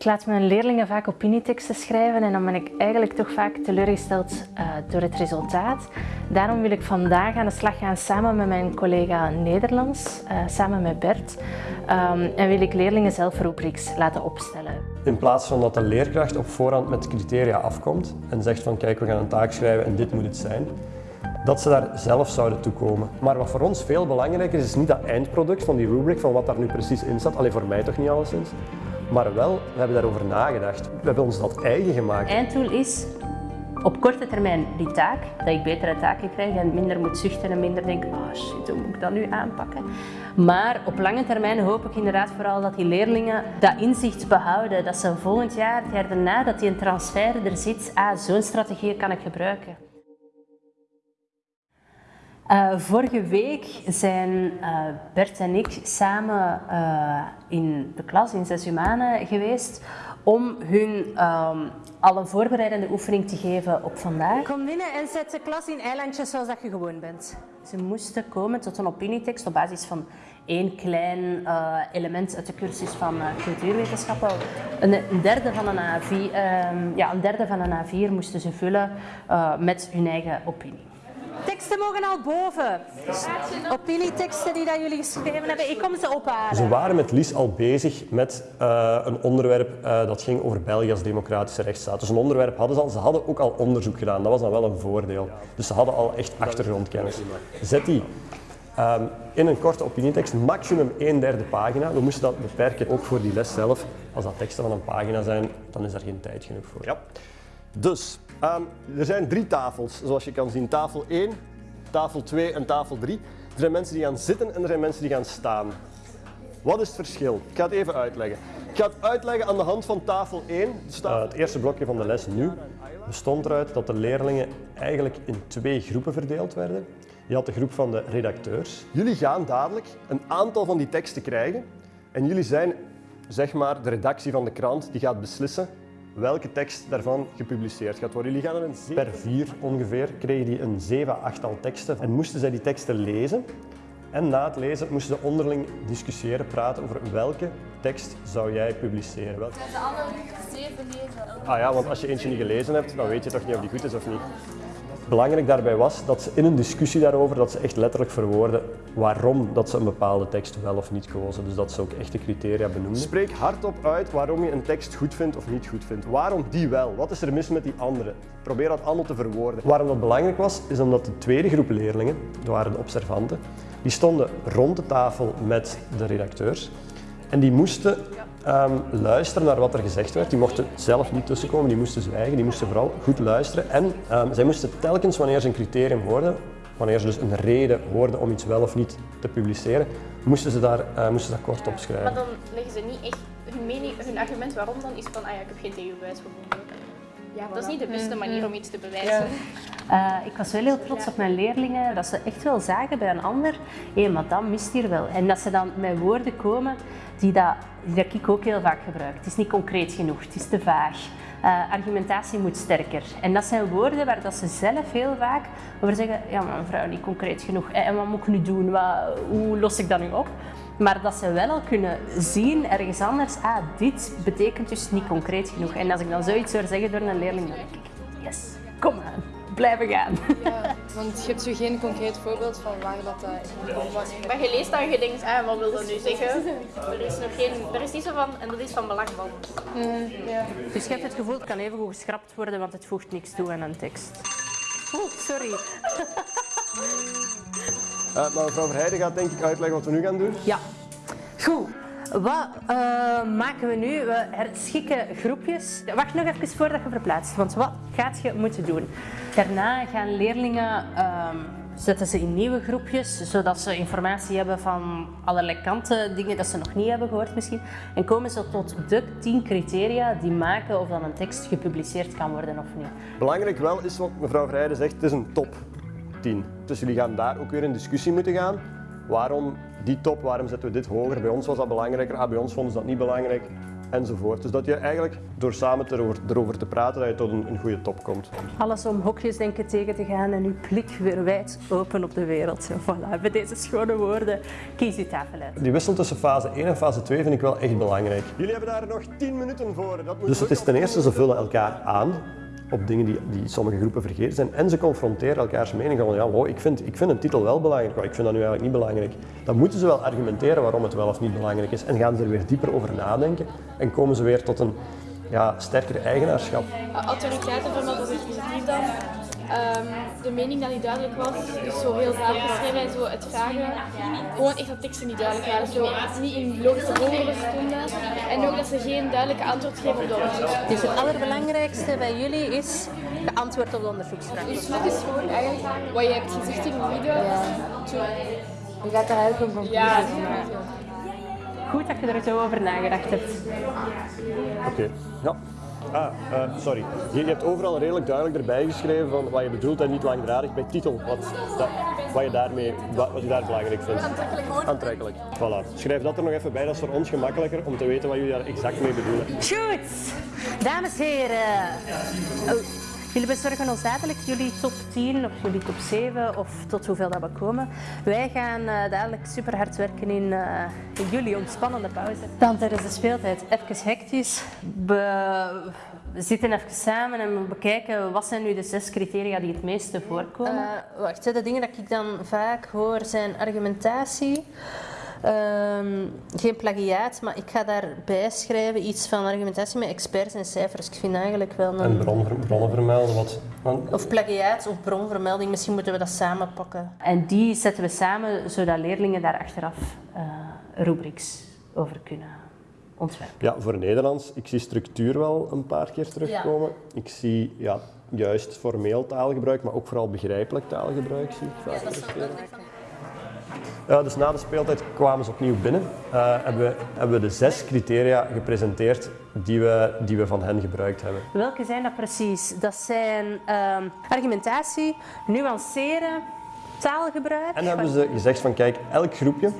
Ik laat mijn leerlingen vaak opinieteksten schrijven en dan ben ik eigenlijk toch vaak teleurgesteld uh, door het resultaat. Daarom wil ik vandaag aan de slag gaan samen met mijn collega Nederlands, uh, samen met Bert. Um, en wil ik leerlingen zelf rubrics laten opstellen. In plaats van dat de leerkracht op voorhand met criteria afkomt en zegt van kijk we gaan een taak schrijven en dit moet het zijn, dat ze daar zelf zouden toekomen. Maar wat voor ons veel belangrijker is, is niet dat eindproduct van die rubric, van wat daar nu precies in staat, alleen voor mij toch niet alleszins, maar wel, we hebben daarover nagedacht. We hebben ons dat eigen gemaakt. Einddoel is op korte termijn die taak, dat ik betere taken krijg en minder moet zuchten en minder denk, oh shit, hoe moet ik dat nu aanpakken? Maar op lange termijn hoop ik inderdaad vooral dat die leerlingen dat inzicht behouden, dat ze volgend jaar, het jaar daarna, dat die een transfer er zit, ah, zo'n strategie kan ik gebruiken. Uh, vorige week zijn uh, Bert en ik samen uh, in de klas in zes humanen geweest om hun um, al een voorbereidende oefening te geven op vandaag. Kom binnen en zet de klas in eilandjes zoals dat je gewoon bent. Ze moesten komen tot een opinietekst op basis van één klein element uit de cursus van cultuurwetenschappen. Een, een, derde van een A4, ehm, ja, een derde van een A4 moesten ze vullen met hun eigen opinie. Teksten mogen al boven. Opinieteksten die dat jullie geschreven hebben, ik kom ze ophalen. Ze waren met Lies al bezig met uh, een onderwerp uh, dat ging over België als democratische rechtsstaat. Dus een onderwerp hadden ze al. Ze hadden ook al onderzoek gedaan, dat was dan wel een voordeel. Dus ze hadden al echt achtergrondkennis. Zet die um, in een korte opinietekst, maximum een derde pagina. We moesten dat beperken, ook voor die les zelf. Als dat teksten van een pagina zijn, dan is daar geen tijd genoeg voor. Ja. Dus, um, er zijn drie tafels, zoals je kan zien. Tafel 1, tafel 2 en tafel 3. Er zijn mensen die gaan zitten en er zijn mensen die gaan staan. Wat is het verschil? Ik ga het even uitleggen. Ik ga het uitleggen aan de hand van tafel 1. Uh, het eerste blokje van de les nu bestond eruit dat de leerlingen eigenlijk in twee groepen verdeeld werden. Je had de groep van de redacteurs. Jullie gaan dadelijk een aantal van die teksten krijgen en jullie zijn zeg maar de redactie van de krant die gaat beslissen welke tekst daarvan gepubliceerd gaat worden. Jullie gaan er een per vier ongeveer kregen die een 7, 8 al teksten en moesten zij die teksten lezen. En na het lezen moesten ze onderling discussiëren, praten over welke tekst zou jij publiceren. Welke... Zijn de andere zeven lezen? Ah ja, want als je eentje niet gelezen hebt, dan weet je toch niet of die goed is of niet belangrijk daarbij was dat ze in een discussie daarover, dat ze echt letterlijk verwoorden waarom dat ze een bepaalde tekst wel of niet kozen. Dus dat ze ook echte criteria benoemden. Spreek hardop uit waarom je een tekst goed vindt of niet goed vindt. Waarom die wel? Wat is er mis met die andere? Probeer dat allemaal te verwoorden. Waarom dat belangrijk was, is omdat de tweede groep leerlingen, dat waren de observanten, die stonden rond de tafel met de redacteurs en die moesten um, luisteren naar wat er gezegd werd. Die mochten zelf niet tussenkomen, die moesten zwijgen, die moesten vooral goed luisteren. En um, zij moesten telkens, wanneer ze een criterium hoorden, wanneer ze dus een reden hoorden om iets wel of niet te publiceren, moesten ze daar, uh, moesten dat kort opschrijven. Maar dan leggen ze niet echt hun, mening, hun argument waarom dan is van, ah ja, ik heb geen tegenbewijs gevonden. Ja, dat is niet de beste manier om iets te bewijzen. Uh, ik was wel heel trots op mijn leerlingen, dat ze echt wel zagen bij een ander, hé, maar dat mist hier wel. En dat ze dan met woorden komen die dat, die dat ik ook heel vaak gebruik. Het is niet concreet genoeg, het is te vaag. Uh, argumentatie moet sterker. En dat zijn woorden waar dat ze zelf heel vaak over zeggen, ja maar mevrouw, niet concreet genoeg. En wat moet ik nu doen? Wat, hoe los ik dat nu op? Maar dat ze wel al kunnen zien ergens anders, ah, dit betekent dus niet concreet genoeg. En als ik dan zoiets hoor zeggen door een leerling, dan denk ik, yes, kom aan, blijven gaan. Ja, want je hebt zo geen concreet voorbeeld van waar dat uh, was. Maar je leest dan en je denkt, ah, wat wil dat nu zeggen? Er is nog geen, er is niet zo van, en dat is van belang van. Mm, ja. Dus je hebt het gevoel, het kan even goed geschrapt worden, want het voegt niks toe aan een tekst. Oeh, sorry. Uh, maar mevrouw Verheijden gaat denk ik uitleggen wat we nu gaan doen. Ja. Goed. Wat uh, maken we nu? We herschikken groepjes. Wacht nog even voordat je verplaatst, want wat gaat je moeten doen? Daarna gaan leerlingen, uh, zetten ze in nieuwe groepjes, zodat ze informatie hebben van allerlei kanten, dingen dat ze nog niet hebben gehoord misschien. En komen ze tot de tien criteria die maken of dan een tekst gepubliceerd kan worden of niet. Belangrijk wel is wat mevrouw Vrijden zegt, het is een top 10. Dus jullie gaan daar ook weer in discussie moeten gaan. Waarom die top, waarom zetten we dit hoger? Bij ons was dat belangrijker, ah, bij ons vonden ze dat niet belangrijk. enzovoort. Dus dat je eigenlijk door samen erover, erover te praten, dat je tot een, een goede top komt. Alles om hokjes denken tegen te gaan en uw blik weer wijd open op de wereld. Voilà, met deze schone woorden kies uw tafel uit. Die wissel tussen fase 1 en fase 2 vind ik wel echt belangrijk. Jullie hebben daar nog 10 minuten voor. Dat moet dus het is ten eerste, ze vullen elkaar aan op dingen die, die sommige groepen vergeten zijn. En ze confronteren elkaars mening van, ja, wow, ik, vind, ik vind een titel wel belangrijk, maar ik vind dat nu eigenlijk niet belangrijk. Dan moeten ze wel argumenteren waarom het wel of niet belangrijk is. En gaan ze er weer dieper over nadenken en komen ze weer tot een ja, sterker eigenaarschap. Autoriteiten van dat positief dan. Ehm, de mening dat niet duidelijk was, dus zo heel vaak geschreven en zo het vragen. Gewoon echt dat teksten niet duidelijk waren, zo niet in logische volgorde stonden. En ook dat ze geen duidelijke antwoord geven op de onderzoeksvraag. Dus het allerbelangrijkste bij jullie is geantwoord op de onderzoeksvraag. Dus het is gewoon eigenlijk wat je hebt gezegd in de video. Je gaat er eigenlijk een conclusie Ja. Goed dat je er zo over nagedacht hebt. Oké. Ja. Ah, eh, sorry. Je, je hebt overal redelijk duidelijk erbij geschreven van wat je bedoelt en niet langdradig bij titel. Wat, dat, wat, je, daarmee, wat, wat je daar belangrijk vindt. Aantrekkelijk Aantrekkelijk. Voilà. Schrijf dat er nog even bij, dat is voor ons gemakkelijker om te weten wat jullie daar exact mee bedoelen. Goed, dames en heren. Oh, Jullie bezorgen ons dadelijk jullie top 10 of jullie top 7 of tot hoeveel dat we komen. Wij gaan eh, dadelijk super hard werken in, eh, in jullie ontspannende pauze. Dan tijdens de speeltijd even hectisch. We, we zitten even samen en we bekijken wat zijn nu de zes criteria die het meeste voorkomen. wacht, hè, de dingen dat ik dan vaak hoor zijn argumentatie. Ehm, geen plagiaat, maar ik ga daarbij schrijven iets van argumentatie met experts en cijfers. Ik vind eigenlijk wel een... En bron, bronnen vermelden, wat... Of plagiaat of bronvermelding, misschien moeten we dat samen pakken. En die zetten we samen, zodat leerlingen daar achteraf eh rubrics over kunnen ontwerpen. Ja, voor Nederlands, ik zie structuur wel een paar keer terugkomen. Ik zie ja, juist formeel taalgebruik, maar ook vooral begrijpelijk taalgebruik zie ik vaak terugkeren. Ja, dus na de speeltijd kwamen ze opnieuw binnen. Eh, hebben, we, hebben we de zes criteria gepresenteerd die we, die we van hen gebruikt hebben. Welke zijn dat precies? Dat zijn ehm, argumentatie, nuanceren, taalgebruik. En hebben ze gezegd van kijk, elk groepje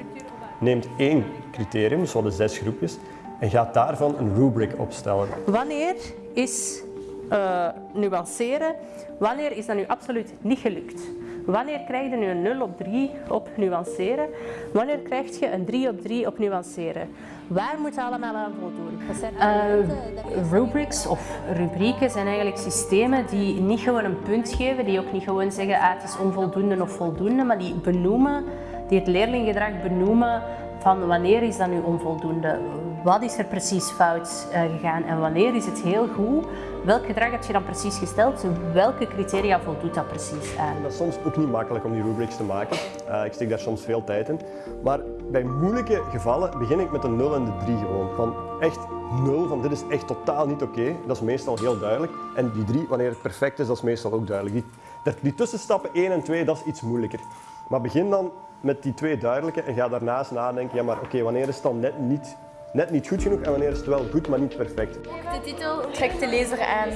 neemt één criterium, dus we hadden zes groepjes, en gaat daarvan een rubric opstellen. Wanneer is eh, nuanceren, wanneer is dat nu absoluut niet gelukt? Wanneer krijg je nu een 0 op 3 op nuanceren? Wanneer krijg je een 3 op 3 op nuanceren? Waar moet je allemaal aan voldoen? Eh, rubrics of rubrieken zijn eigenlijk systemen die niet gewoon een punt geven, die ook niet gewoon zeggen ah, het is onvoldoende of voldoende, maar die benoemen, die het leerlinggedrag benoemen van wanneer is dat nu onvoldoende? Wat is er precies fout eh, gegaan en wanneer is het heel goed? Welk gedrag heb je dan precies gesteld? Welke criteria voldoet dat precies aan? Dat is soms ook niet makkelijk om die rubrics te maken. Eh, ik steek daar soms veel tijd in. Maar bij moeilijke gevallen begin ik met een 0 en de 3 gewoon. Van echt 0, van dit is echt totaal niet oké. Dat is meestal heel duidelijk. En die 3, wanneer het perfect is, dat is meestal ook duidelijk. Die, die tussenstappen 1 en 2, dat is iets moeilijker. Maar begin dan met die twee duidelijke en ga daarnaast nadenken, ja maar oké, wanneer is het dan net niet, net niet goed genoeg en wanneer is het wel goed, maar niet perfect. De titel trekt de lezer aan.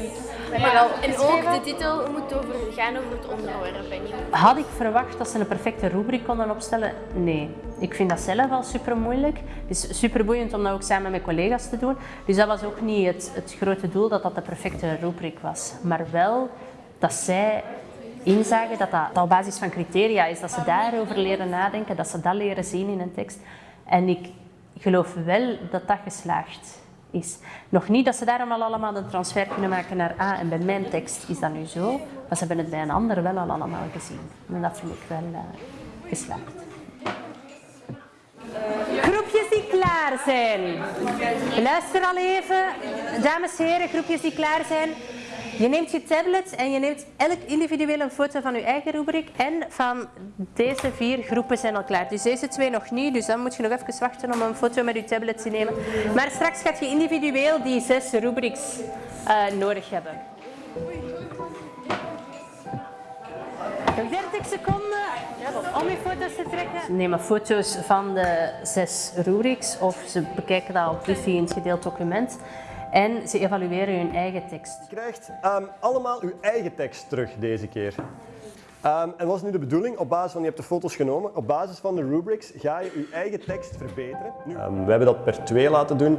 Maar, en ook de titel moet over, gaan over het onderwerp Had ik verwacht dat ze een perfecte rubriek konden opstellen? Nee. Ik vind dat zelf al super moeilijk. Het is super boeiend om dat ook samen met collega's te doen. Dus dat was ook niet het, het grote doel dat dat de perfecte rubriek was. Maar wel dat zij inzagen dat dat op basis van criteria is. Dat ze daarover leren nadenken, dat ze dat leren zien in een tekst. En ik geloof wel dat dat geslaagd is. Nog niet dat ze daarom al allemaal de transfer kunnen maken naar A en bij mijn tekst is dat nu zo, maar ze hebben het bij een ander wel al allemaal gezien. En dat vind ik wel eh, geslaagd. Groepjes die klaar zijn. Luister al even, dames en heren, groepjes die klaar zijn. Je neemt je tablet en je neemt elk individueel een foto van je eigen rubriek. En van deze vier groepen zijn al klaar. Dus deze twee nog niet, dus dan moet je nog even wachten om een foto met je tablet te nemen. Maar straks gaat je individueel die zes rubrics eh, nodig hebben. Nog 30 seconden om je foto's te trekken. Ze nemen foto's van de zes rubrics of ze bekijken dat op Lucy in het gedeeld document. En ze evalueren hun eigen tekst. Je krijgt ehm, allemaal uw eigen tekst terug deze keer. Ehm, en wat is nu de bedoeling? Op basis van, je hebt de foto's genomen, op basis van de rubrics ga je je eigen tekst verbeteren. Nu, ehm, we hebben dat per twee laten doen,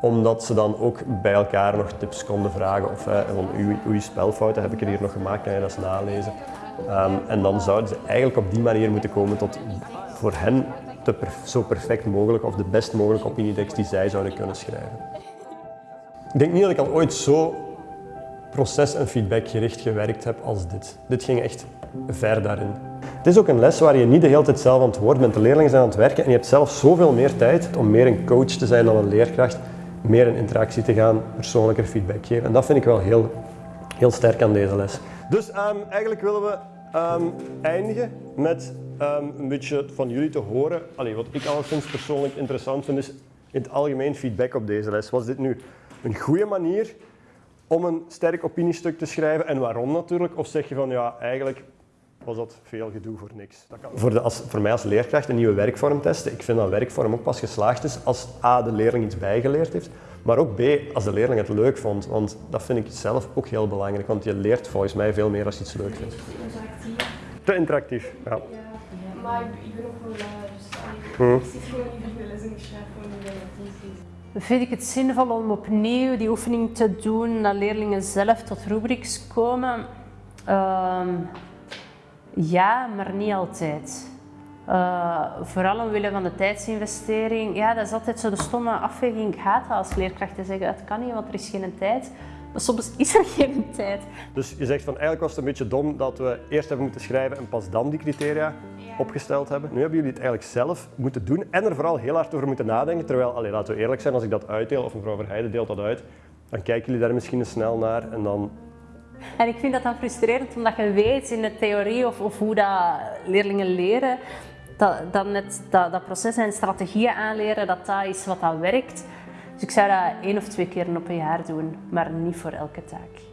omdat ze dan ook bij elkaar nog tips konden vragen. Of uh, van, uw, uw spelfouten heb ik er hier nog gemaakt, kan je dat eens nalezen. Um, en dan zouden ze eigenlijk op die manier moeten komen tot voor hen de zo perfect mogelijk of de best mogelijke opinietekst die zij zouden kunnen schrijven. Ik denk niet dat ik al ooit zo proces- en feedbackgericht gewerkt heb als dit. Dit ging echt ver daarin. Het is ook een les waar je niet de hele tijd zelf aan het woord bent. De leerlingen zijn aan het werken en je hebt zelf zoveel meer tijd om meer een coach te zijn dan een leerkracht, meer in interactie te gaan, persoonlijker feedback geven. En dat vind ik wel heel, heel sterk aan deze les. Dus um, eigenlijk willen we um, eindigen met um, een beetje van jullie te horen. Allee, wat ik alleszins persoonlijk interessant vind, is in het algemeen feedback op deze les. Was dit nu een goede manier om een sterk opiniestuk te schrijven en waarom natuurlijk? Of zeg je van ja, eigenlijk was dat veel gedoe voor niks. Dat kan. Voor, de, als, voor mij als leerkracht een nieuwe werkvorm testen. Ik vind dat werkvorm ook pas geslaagd is als A, de leerling iets bijgeleerd heeft, maar ook B, als de leerling het leuk vond. Want dat vind ik zelf ook heel belangrijk, want je leert volgens mij veel meer als je iets leuk vindt. Te interactief, ja. Maar ik ben ook wel lui, dus ik zit gewoon niet in de les en ik schrijf gewoon in de. Vind ik het zinvol om opnieuw die oefening te doen, dat leerlingen zelf tot rubrics komen? Uh, ja, maar niet altijd. Uh, vooral omwille van de tijdsinvestering. Ja, dat is altijd zo de stomme afweging. Ik haat dat als leerkracht te zeggen, het kan niet, want er is geen tijd. Maar soms is er geen tijd. Dus je zegt van eigenlijk was het een beetje dom dat we eerst hebben moeten schrijven en pas dan die criteria opgesteld hebben. Nu hebben jullie het eigenlijk zelf moeten doen en er vooral heel hard over moeten nadenken. Terwijl, allee, laten we eerlijk zijn, als ik dat uitdeel of mevrouw Verheijden deelt dat uit, dan kijken jullie daar misschien eens snel naar en dan en ik vind dat dan frustrerend, omdat je weet in de theorie of, of hoe dat leerlingen leren, dat, dat, net, dat, dat proces en strategieën aanleren, dat dat is wat dat werkt. Dus ik zou dat één of twee keer op een jaar doen, maar niet voor elke taak.